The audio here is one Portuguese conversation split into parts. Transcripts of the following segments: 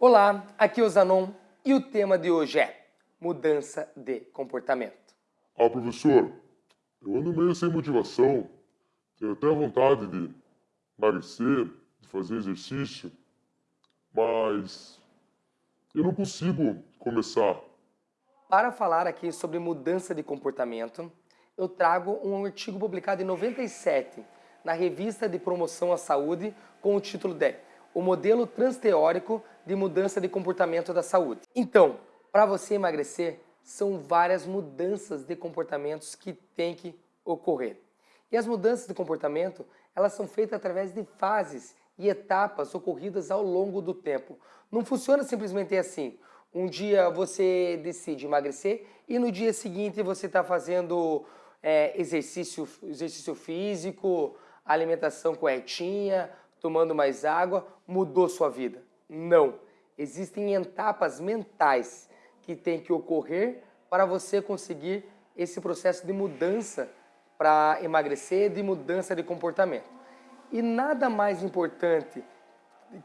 Olá, aqui é o Zanon e o tema de hoje é mudança de comportamento. Ah, professor, eu ando meio sem motivação, tenho até vontade de emagrecer, de fazer exercício, mas eu não consigo começar. Para falar aqui sobre mudança de comportamento, eu trago um artigo publicado em 97 na revista de promoção à saúde com o título de O modelo transteórico de mudança de comportamento da saúde. Então, para você emagrecer, são várias mudanças de comportamentos que tem que ocorrer. E as mudanças de comportamento, elas são feitas através de fases e etapas ocorridas ao longo do tempo. Não funciona simplesmente assim. Um dia você decide emagrecer e no dia seguinte você está fazendo é, exercício, exercício físico, alimentação corretinha, tomando mais água, mudou sua vida. Não. Existem etapas mentais que tem que ocorrer para você conseguir esse processo de mudança para emagrecer, de mudança de comportamento. E nada mais importante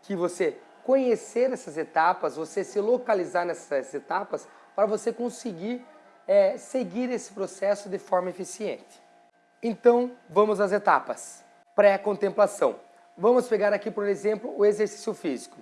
que você conhecer essas etapas, você se localizar nessas etapas para você conseguir é, seguir esse processo de forma eficiente. Então, vamos às etapas. Pré-contemplação. Vamos pegar aqui, por exemplo, o exercício físico.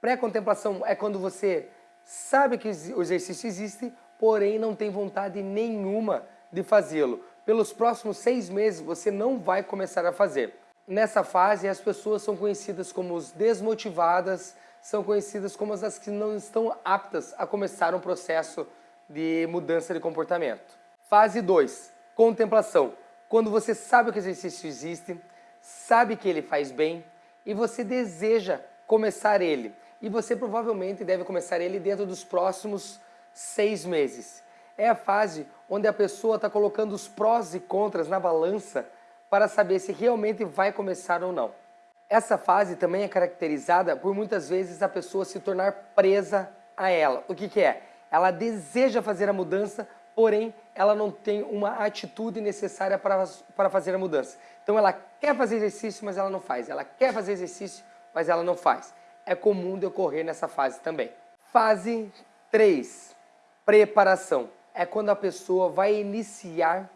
Pré-contemplação é quando você sabe que o exercício existe, porém não tem vontade nenhuma de fazê-lo. Pelos próximos seis meses você não vai começar a fazer. Nessa fase as pessoas são conhecidas como os desmotivadas, são conhecidas como as que não estão aptas a começar um processo de mudança de comportamento. Fase 2, contemplação. Quando você sabe que o exercício existe, sabe que ele faz bem e você deseja começar ele. E você provavelmente deve começar ele dentro dos próximos seis meses. É a fase onde a pessoa está colocando os prós e contras na balança para saber se realmente vai começar ou não. Essa fase também é caracterizada por muitas vezes a pessoa se tornar presa a ela. O que, que é? Ela deseja fazer a mudança, porém ela não tem uma atitude necessária para, para fazer a mudança. Então ela quer fazer exercício, mas ela não faz. Ela quer fazer exercício, mas ela não faz. É comum de ocorrer nessa fase também. Fase 3, preparação. É quando a pessoa vai iniciar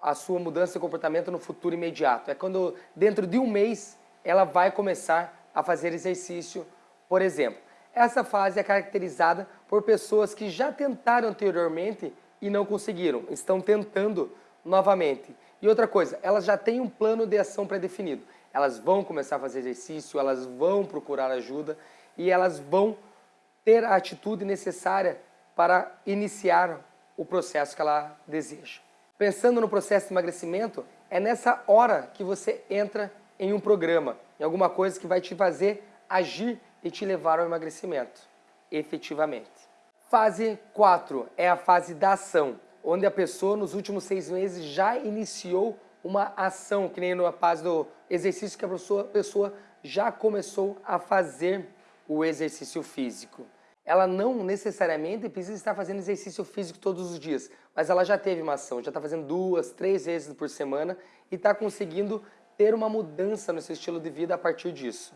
a sua mudança de comportamento no futuro imediato. É quando dentro de um mês ela vai começar a fazer exercício, por exemplo. Essa fase é caracterizada por pessoas que já tentaram anteriormente e não conseguiram, estão tentando novamente. E outra coisa, elas já têm um plano de ação pré-definido. Elas vão começar a fazer exercício, elas vão procurar ajuda e elas vão ter a atitude necessária para iniciar o processo que ela deseja. Pensando no processo de emagrecimento, é nessa hora que você entra em um programa, em alguma coisa que vai te fazer agir e te levar ao emagrecimento, efetivamente. Fase 4 é a fase da ação, onde a pessoa nos últimos seis meses já iniciou uma ação, que nem na fase do exercício que a pessoa, pessoa já começou a fazer o exercício físico. Ela não necessariamente precisa estar fazendo exercício físico todos os dias, mas ela já teve uma ação, já está fazendo duas, três vezes por semana e está conseguindo ter uma mudança no seu estilo de vida a partir disso.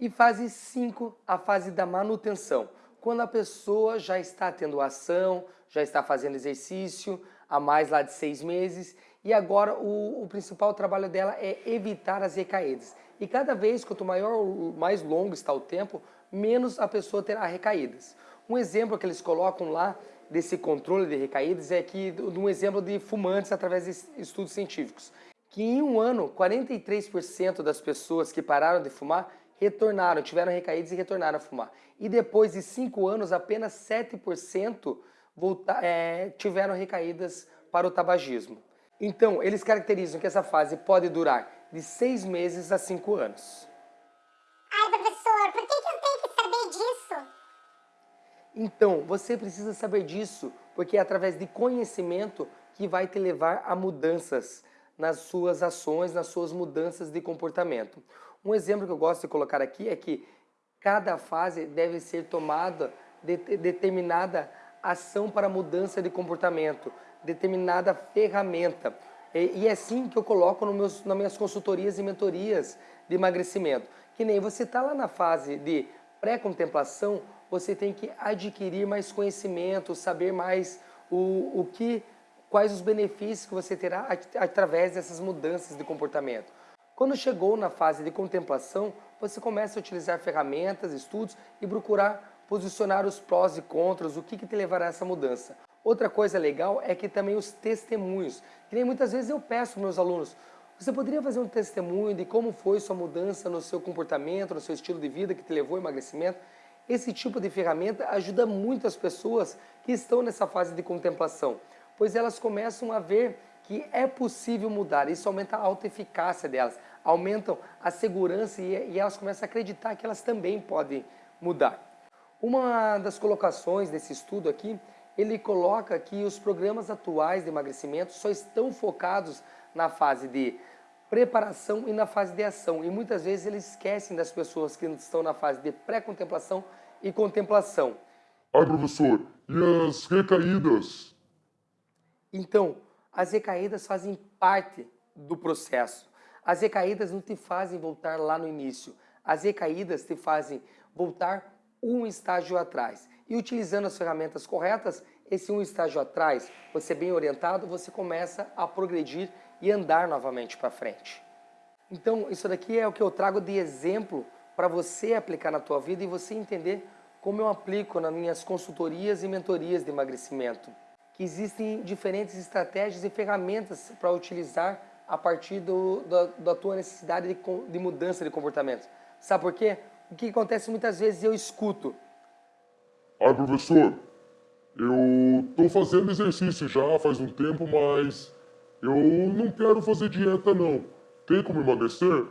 E fase 5, a fase da manutenção quando a pessoa já está tendo ação, já está fazendo exercício há mais lá de seis meses e agora o, o principal trabalho dela é evitar as recaídas. E cada vez, quanto maior, mais longo está o tempo, menos a pessoa terá recaídas. Um exemplo que eles colocam lá desse controle de recaídas é que um exemplo de fumantes através de estudos científicos, que em um ano 43% das pessoas que pararam de fumar retornaram, tiveram recaídas e retornaram a fumar. E depois de 5 anos, apenas 7% volta, é, tiveram recaídas para o tabagismo. Então, eles caracterizam que essa fase pode durar de 6 meses a 5 anos. Ai, professor, por que, que eu tenho que saber disso? Então, você precisa saber disso, porque é através de conhecimento que vai te levar a mudanças nas suas ações, nas suas mudanças de comportamento. Um exemplo que eu gosto de colocar aqui é que cada fase deve ser tomada de, determinada ação para mudança de comportamento, determinada ferramenta. E, e é assim que eu coloco no meus, nas minhas consultorias e mentorias de emagrecimento. Que nem você está lá na fase de pré-contemplação, você tem que adquirir mais conhecimento, saber mais o, o que, quais os benefícios que você terá através dessas mudanças de comportamento. Quando chegou na fase de contemplação, você começa a utilizar ferramentas, estudos e procurar posicionar os prós e contras, o que, que te levará a essa mudança. Outra coisa legal é que também os testemunhos, que nem muitas vezes eu peço para meus alunos, você poderia fazer um testemunho de como foi sua mudança no seu comportamento, no seu estilo de vida que te levou ao emagrecimento? Esse tipo de ferramenta ajuda muito as pessoas que estão nessa fase de contemplação, pois elas começam a ver que é possível mudar. Isso aumenta a autoeficácia delas, aumentam a segurança e, elas começam a acreditar que elas também podem mudar. Uma das colocações desse estudo aqui, ele coloca que os programas atuais de emagrecimento só estão focados na fase de preparação e na fase de ação. E muitas vezes eles esquecem das pessoas que estão na fase de pré-contemplação e contemplação. Ai, professor, e as recaídas? Então, as recaídas fazem parte do processo. As recaídas não te fazem voltar lá no início. As recaídas te fazem voltar um estágio atrás. E utilizando as ferramentas corretas, esse um estágio atrás, você bem orientado, você começa a progredir e andar novamente para frente. Então, isso daqui é o que eu trago de exemplo para você aplicar na tua vida e você entender como eu aplico nas minhas consultorias e mentorias de emagrecimento. Que existem diferentes estratégias e ferramentas para utilizar a partir do, da, da, tua necessidade de, de mudança de comportamento. Sabe por quê? O que acontece muitas vezes eu escuto. Ah, professor, eu estou fazendo exercício já faz um tempo, mas eu não quero fazer dieta não. Tem como emagrecer?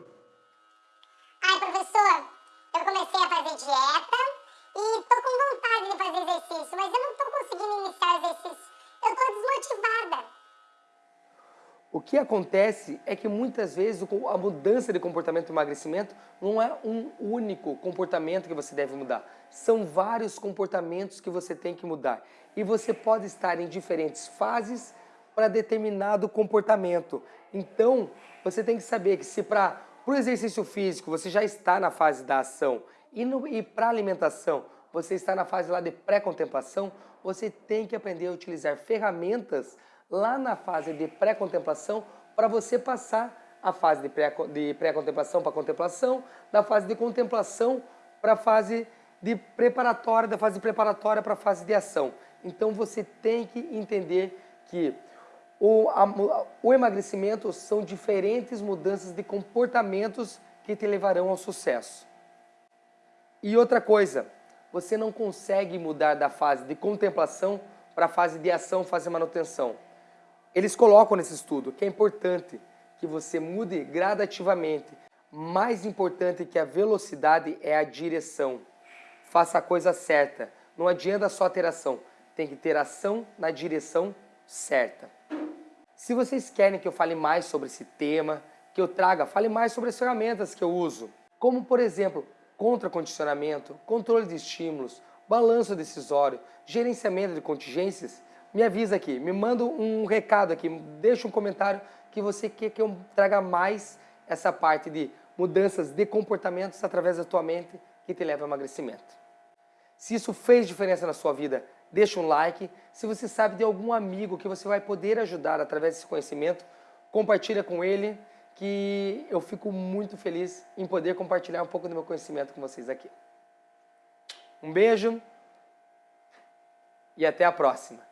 Que acontece é que muitas vezes a mudança de comportamento e emagrecimento não é um único comportamento que você deve mudar. São vários comportamentos que você tem que mudar. E você pode estar em diferentes fases para determinado comportamento. Então, você tem que saber que se para o exercício físico você já está na fase da ação e, e para a alimentação você está na fase lá de pré-contemplação, você tem que aprender a utilizar ferramentas lá na fase de pré-contemplação para você passar a fase de pré-contemplação para contemplação, da fase de contemplação para a fase de preparatória, da fase preparatória para a fase de ação. Então você tem que entender que o, a, o emagrecimento são diferentes mudanças de comportamentos que te levarão ao sucesso. E outra coisa, você não consegue mudar da fase de contemplação para a fase de ação, fase de manutenção. Eles colocam nesse estudo que é importante que você mude gradativamente. Mais importante que a velocidade é a direção. Faça a coisa certa. Não adianta só ter ação, tem que ter ação na direção certa. Se vocês querem que eu fale mais sobre esse tema, que eu traga, fale mais sobre as ferramentas que eu uso, como por exemplo, contracondicionamento, controle de estímulos, balanço decisório, gerenciamento de contingências, me avisa aqui, me manda um recado aqui, deixa um comentário que você quer que eu traga mais essa parte de mudanças de comportamentos através da tua mente que te leva ao emagrecimento. Se isso fez diferença na sua vida, deixa um like. Se você sabe de algum amigo que você vai poder ajudar através desse conhecimento, compartilha com ele, que eu fico muito feliz em poder compartilhar um pouco do meu conhecimento com vocês aqui. Um beijo e até a próxima.